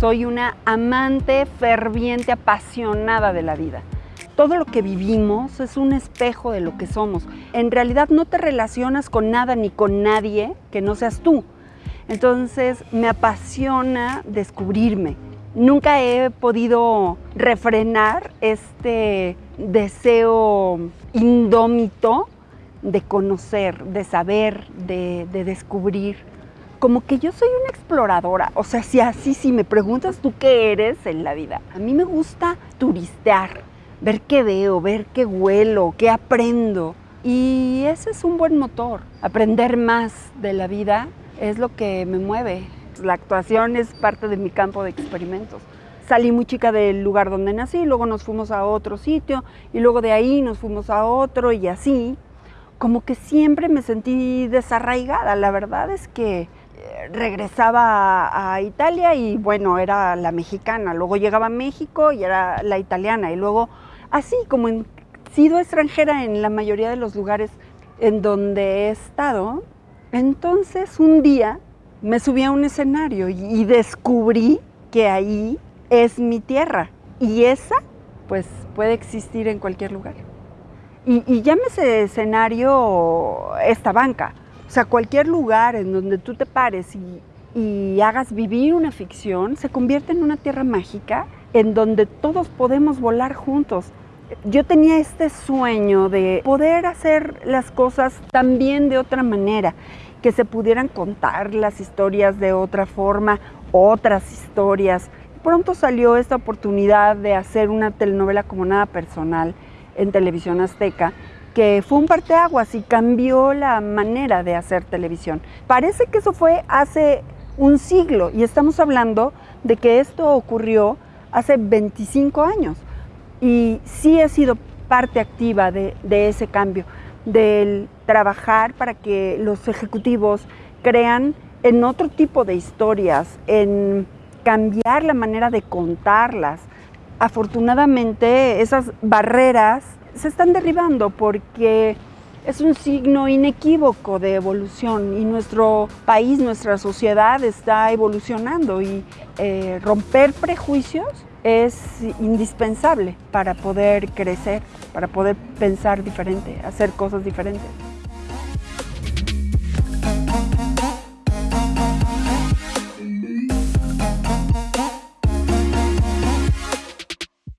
Soy una amante, ferviente, apasionada de la vida. Todo lo que vivimos es un espejo de lo que somos. En realidad no te relacionas con nada ni con nadie que no seas tú. Entonces me apasiona descubrirme. Nunca he podido refrenar este deseo indómito de conocer, de saber, de, de descubrir como que yo soy una exploradora. O sea, si así, si me preguntas tú qué eres en la vida, a mí me gusta turistear, ver qué veo, ver qué huelo, qué aprendo. Y ese es un buen motor. Aprender más de la vida es lo que me mueve. La actuación es parte de mi campo de experimentos. Salí muy chica del lugar donde nací, luego nos fuimos a otro sitio y luego de ahí nos fuimos a otro y así. Como que siempre me sentí desarraigada. La verdad es que regresaba a, Italia y bueno, era la mexicana, luego llegaba a México y era la italiana. Y luego así como he sido extranjera en la mayoría de los lugares en donde he estado, entonces un día me subí a un escenario y, descubrí que ahí es mi tierra. Y esa pues puede existir en cualquier lugar. Y, y llámese escenario esta banca, o sea, cualquier lugar en donde tú te pares y, hagas vivir una ficción se convierte en una tierra mágica en donde todos podemos volar juntos. Yo tenía este sueño de poder hacer las cosas también de otra manera, que se pudieran contar las historias de otra forma, otras historias. Pronto salió esta oportunidad de hacer una telenovela como nada personal en televisión azteca que fue un parteaguas y cambió la manera de hacer televisión. Parece que eso fue hace un siglo y estamos hablando de que esto ocurrió hace 25 años y sí he sido parte activa de, ese cambio, del trabajar para que los ejecutivos crean en otro tipo de historias, en cambiar la manera de contarlas. Afortunadamente esas barreras se están derribando porque es un signo inequívoco de evolución y nuestro país, nuestra sociedad está evolucionando y eh, romper prejuicios es indispensable para poder crecer, para poder pensar diferente, hacer cosas diferentes.